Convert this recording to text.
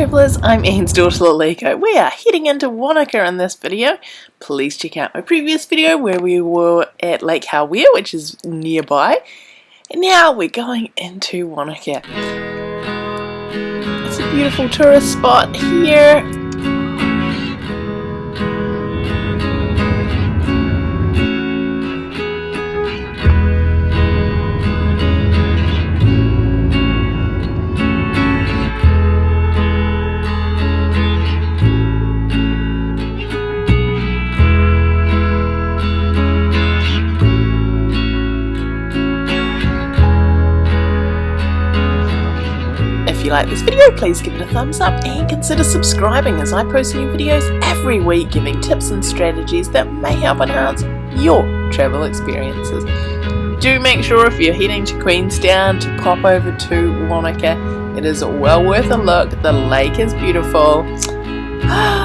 travellers, I'm Anne's daughter Lalika. We are heading into Wanaka in this video. Please check out my previous video where we were at Lake Hawea, which is nearby. And now we're going into Wanaka. It's a beautiful tourist spot here. If you like this video, please give it a thumbs up and consider subscribing as I post new videos every week giving tips and strategies that may help enhance your travel experiences. Do make sure if you're heading to Queenstown to pop over to Wanaka. It is well worth a look. The lake is beautiful. Ah,